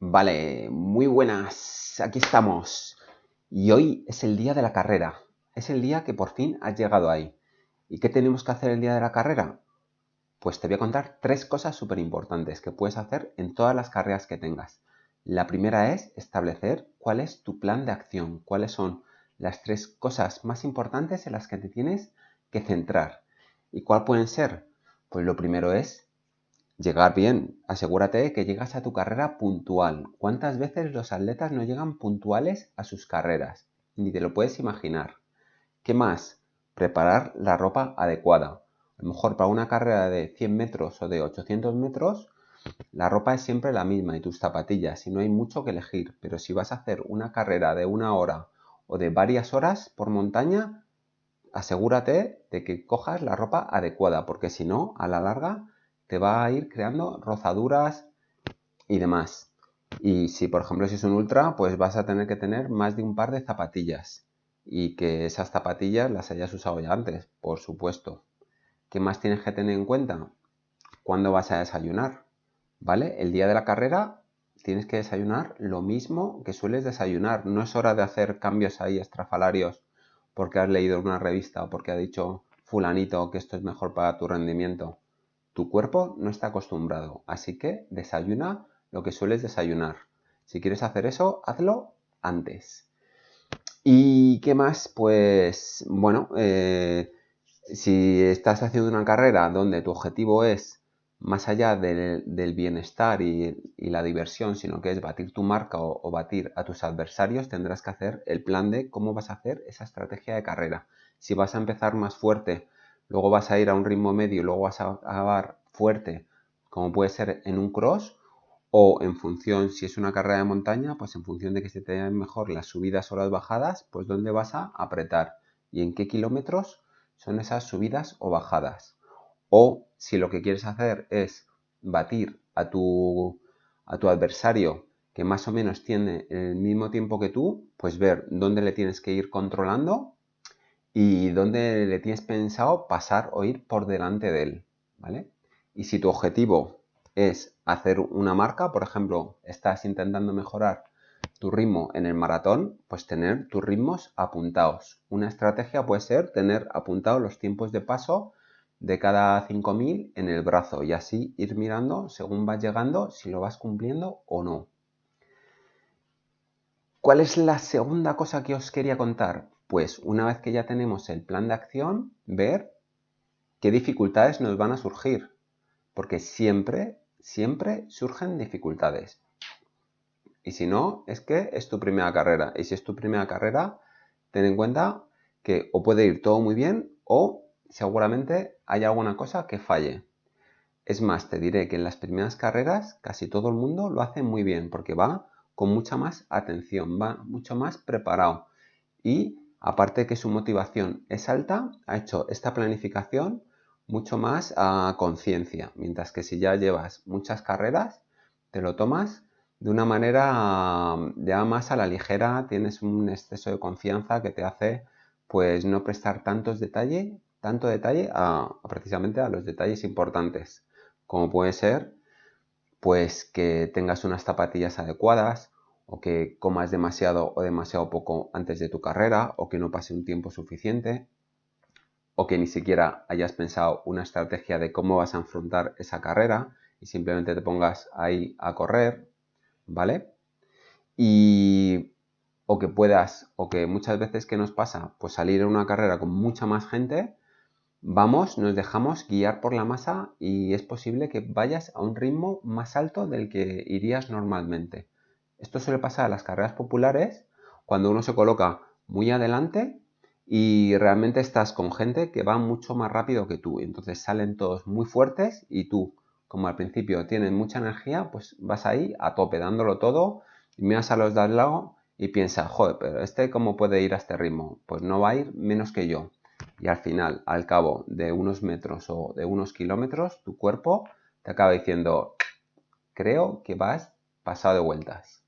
Vale, muy buenas, aquí estamos. Y hoy es el día de la carrera. Es el día que por fin has llegado ahí. ¿Y qué tenemos que hacer el día de la carrera? Pues te voy a contar tres cosas súper importantes que puedes hacer en todas las carreras que tengas. La primera es establecer cuál es tu plan de acción, cuáles son las tres cosas más importantes en las que te tienes que centrar. ¿Y cuál pueden ser? Pues lo primero es llegar bien. Asegúrate de que llegas a tu carrera puntual. ¿Cuántas veces los atletas no llegan puntuales a sus carreras? Ni te lo puedes imaginar. ¿Qué más? Preparar la ropa adecuada. A lo mejor para una carrera de 100 metros o de 800 metros, la ropa es siempre la misma y tus zapatillas y no hay mucho que elegir. Pero si vas a hacer una carrera de una hora o de varias horas por montaña, asegúrate de que cojas la ropa adecuada, porque si no, a la larga te va a ir creando rozaduras y demás. Y si, por ejemplo, si es un ultra, pues vas a tener que tener más de un par de zapatillas. Y que esas zapatillas las hayas usado ya antes, por supuesto. ¿Qué más tienes que tener en cuenta? ¿Cuándo vas a desayunar? ¿Vale? El día de la carrera tienes que desayunar lo mismo que sueles desayunar. No es hora de hacer cambios ahí estrafalarios porque has leído en una revista o porque ha dicho fulanito que esto es mejor para tu rendimiento. Tu cuerpo no está acostumbrado, así que desayuna lo que sueles desayunar. Si quieres hacer eso, hazlo antes. ¿Y qué más? Pues bueno, eh, si estás haciendo una carrera donde tu objetivo es más allá del, bienestar y, la diversión, sino que es batir tu marca o, batir a tus adversarios, tendrás que hacer el plan de cómo vas a hacer esa estrategia de carrera. Si vas a empezar más fuerte, luego vas a ir a un ritmo medio luego vas a acabar fuerte, como puede ser en un cross, o en función, si es una carrera de montaña, pues en función de que se te den mejor las subidas o las bajadas, pues dónde vas a apretar y en qué kilómetros son esas subidas o bajadas. O si lo que quieres hacer es batir a tu, a tu adversario que más o menos tiene el mismo tiempo que tú, pues ver dónde le tienes que ir controlando y dónde le tienes pensado pasar o ir por delante de él, ¿vale? Y si tu objetivo es hacer una marca, por ejemplo, estás intentando mejorar tu ritmo en el maratón, pues tener tus ritmos apuntados. Una estrategia puede ser tener apuntados los tiempos de paso de cada 5000 en el brazo y así ir mirando según vas llegando si lo vas cumpliendo o no. ¿Cuál es la segunda cosa que os quería contar? Pues una vez que ya tenemos el plan de acción, ver qué dificultades nos van a surgir. Porque siempre, siempre surgen dificultades. Y si no, es que es tu primera carrera. Y si es tu primera carrera, ten en cuenta que o puede ir todo muy bien o seguramente hay alguna cosa que falle. Es más, te diré que en las primeras carreras casi todo el mundo lo hace muy bien porque va con mucha más atención, va mucho más preparado y aparte que su motivación es alta, ha hecho esta planificación mucho más a conciencia, mientras que si ya llevas muchas carreras, te lo tomas de una manera ya más a la ligera, tienes un exceso de confianza que te hace pues no prestar tantos detalles tanto detalle a, precisamente a los detalles importantes, como puede ser pues que tengas unas zapatillas adecuadas o que comas demasiado o demasiado poco antes de tu carrera o que no pase un tiempo suficiente o que ni siquiera hayas pensado una estrategia de cómo vas a afrontar esa carrera y simplemente te pongas ahí a correr, ¿vale? Y o que puedas, o que muchas veces que nos pasa, pues salir en una carrera con mucha más gente Vamos, nos dejamos guiar por la masa y es posible que vayas a un ritmo más alto del que irías normalmente. Esto suele pasar a las carreras populares cuando uno se coloca muy adelante y realmente estás con gente que va mucho más rápido que tú. Entonces salen todos muy fuertes y tú, como al principio tienes mucha energía, pues vas ahí a tope, dándolo todo y miras a los de al lado y piensas, joder, pero este cómo puede ir a este ritmo? Pues no va a ir menos que yo y al final, al cabo de unos metros o de unos kilómetros, tu cuerpo te acaba diciendo, creo que vas pasado de vueltas.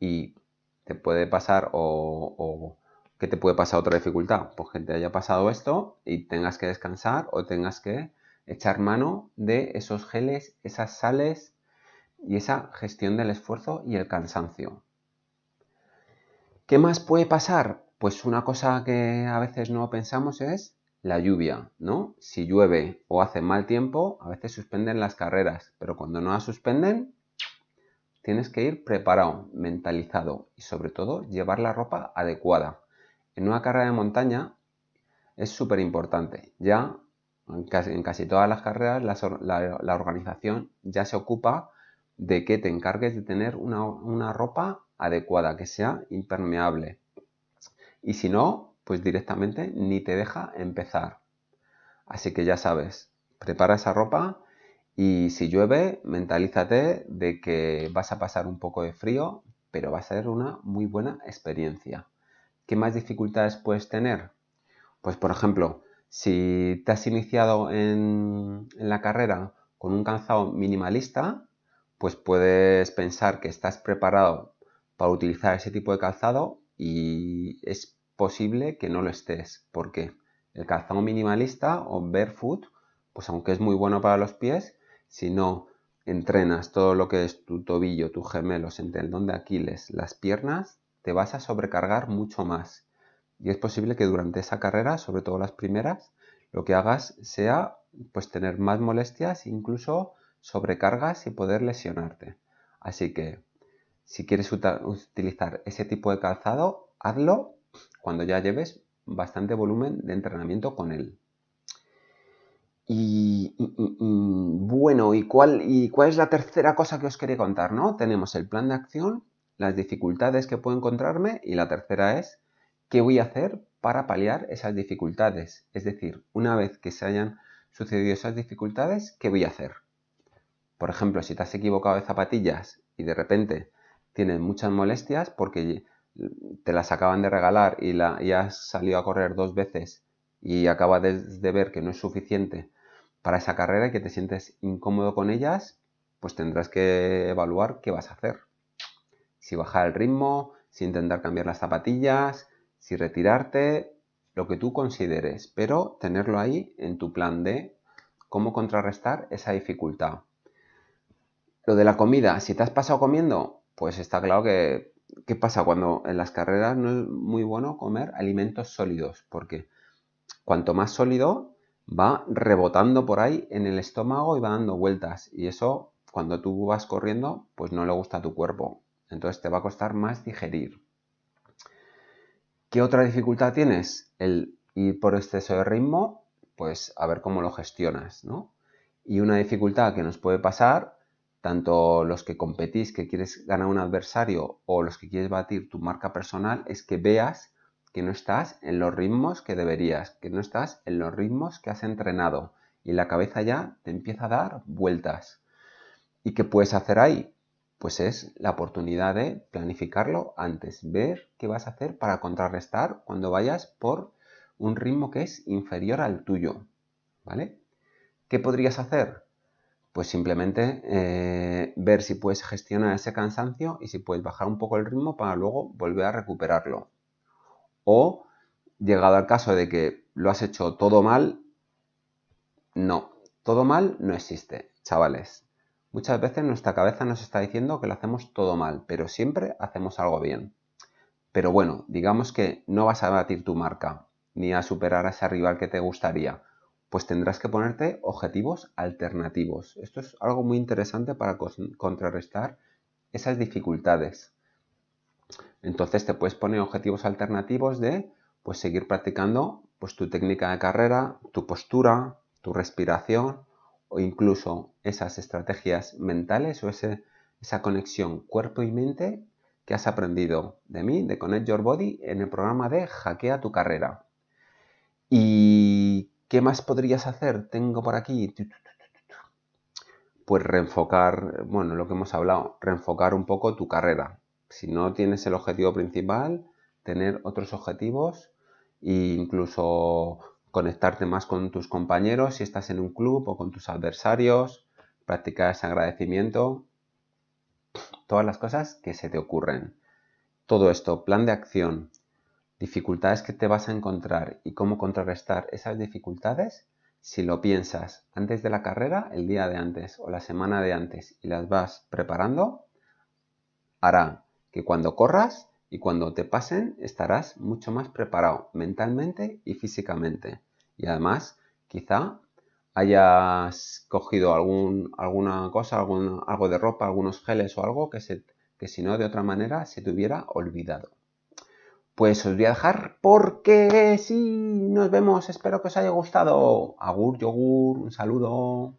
Y te puede pasar o, o te puede pasar otra dificultad, pues que te haya pasado esto y tengas que descansar o tengas que echar mano de esos geles, esas sales y esa gestión del esfuerzo y el cansancio. ¿Qué más puede pasar? Pues una cosa que a veces no pensamos es la lluvia, ¿no? Si llueve o hace mal tiempo, a veces suspenden las carreras, pero cuando no las suspenden, tienes que ir preparado, mentalizado y sobre todo llevar la ropa adecuada. En una carrera de montaña es súper importante. Ya en casi, todas las carreras la, organización ya se ocupa de que te encargues de tener una, una ropa adecuada, que sea impermeable. Y si no, pues directamente ni te deja empezar. Así que ya sabes, prepara esa ropa y si llueve, mentalízate de que vas a pasar un poco de frío, pero va a ser una muy buena experiencia. ¿Qué más dificultades puedes tener? Pues por ejemplo, si te has iniciado en, la carrera con un calzado minimalista, pues puedes pensar que estás preparado para utilizar ese tipo de calzado y es posible que no lo estés, porque el calzado minimalista o barefoot, pues aunque es muy bueno para los pies, si no entrenas todo lo que es tu tobillo, tus gemelos, el tendón de Aquiles, las piernas, te vas a sobrecargar mucho más. Y es posible que durante esa carrera, sobre todo las primeras, lo que hagas sea pues tener más molestias, incluso sobrecargas y poder lesionarte. Así que si quieres utilizar ese tipo de calzado, hazlo cuando ya lleves bastante volumen de entrenamiento con él. Y, bueno, ¿y cuál, ¿y cuál es la tercera cosa que os quería contar? ¿no? Tenemos el plan de acción, las dificultades que puedo encontrarme y la tercera es qué voy a hacer para paliar esas dificultades. Es decir, una vez que se hayan sucedido esas dificultades, ¿qué voy a hacer? Por ejemplo, si te has equivocado de zapatillas y de repente tienes muchas molestias porque te las acaban de regalar y, la, has salido a correr dos veces y acabas de, ver que no es suficiente para esa carrera y que te sientes incómodo con ellas, pues tendrás que evaluar qué vas a hacer. Si bajar el ritmo, si intentar cambiar las zapatillas, si retirarte, lo que tú consideres, pero tenerlo ahí en tu plan de cómo contrarrestar esa dificultad. Lo de la comida, si te has pasado comiendo, pues está claro que, ¿qué pasa? Cuando en las carreras no es muy bueno comer alimentos sólidos, porque cuanto más sólido va rebotando por ahí en el estómago y va dando vueltas. Y eso, cuando tú vas corriendo, pues no le gusta a tu cuerpo. Entonces te va a costar más digerir. ¿Qué otra dificultad tienes? El ir por exceso de ritmo, pues a ver cómo lo gestionas, ¿no? Y una dificultad que nos puede pasar, tanto los que competís, que quieres ganar un adversario, o los que quieres batir tu marca personal, es que veas que no estás en los ritmos que deberías, que no estás en los ritmos que has entrenado y la cabeza ya te empieza a dar vueltas. ¿Y qué puedes hacer ahí? Pues es la oportunidad de planificarlo antes, ver qué vas a hacer para contrarrestar cuando vayas por un ritmo que es inferior al tuyo. ¿Vale? ¿Qué podrías hacer? Pues simplemente eh, ver si puedes gestionar ese cansancio y si puedes bajar un poco el ritmo para luego volver a recuperarlo. O, llegado al caso de que lo has hecho todo mal, no, todo mal no existe, chavales. Muchas veces nuestra cabeza nos está diciendo que lo hacemos todo mal, pero siempre hacemos algo bien. Pero bueno, digamos que no vas a batir tu marca, ni a superar a ese rival que te gustaría, pues tendrás que ponerte objetivos alternativos. Esto es algo muy interesante para contrarrestar esas dificultades. Entonces te puedes poner objetivos alternativos de pues seguir practicando pues tu técnica de carrera, tu postura, tu respiración o incluso esas estrategias mentales o esa conexión cuerpo y mente que has aprendido de mí, de Connect Your Body, en el programa de Hackea tu carrera. ¿Y qué más podrías hacer? Tengo por aquí. Pues reenfocar, bueno, lo que hemos hablado, reenfocar un poco tu carrera si no tienes el objetivo principal, tener otros objetivos e incluso conectarte más con tus compañeros si estás en un club o con tus adversarios, practicar ese agradecimiento, todas las cosas que se te ocurren. Todo esto, plan de acción, dificultades que te vas a encontrar y cómo contrarrestar esas dificultades, si lo piensas antes de la carrera, el día de antes o la semana de antes y las vas preparando, hará que cuando corras y cuando te pasen estarás mucho más preparado mentalmente y físicamente. Y además, quizá hayas cogido alguna cosa, algo de ropa, algunos geles o algo que, se, que si no de otra manera se te hubiera olvidado. Pues os voy a dejar porque sí, nos vemos, espero que os haya gustado. Agur, yogur, un saludo.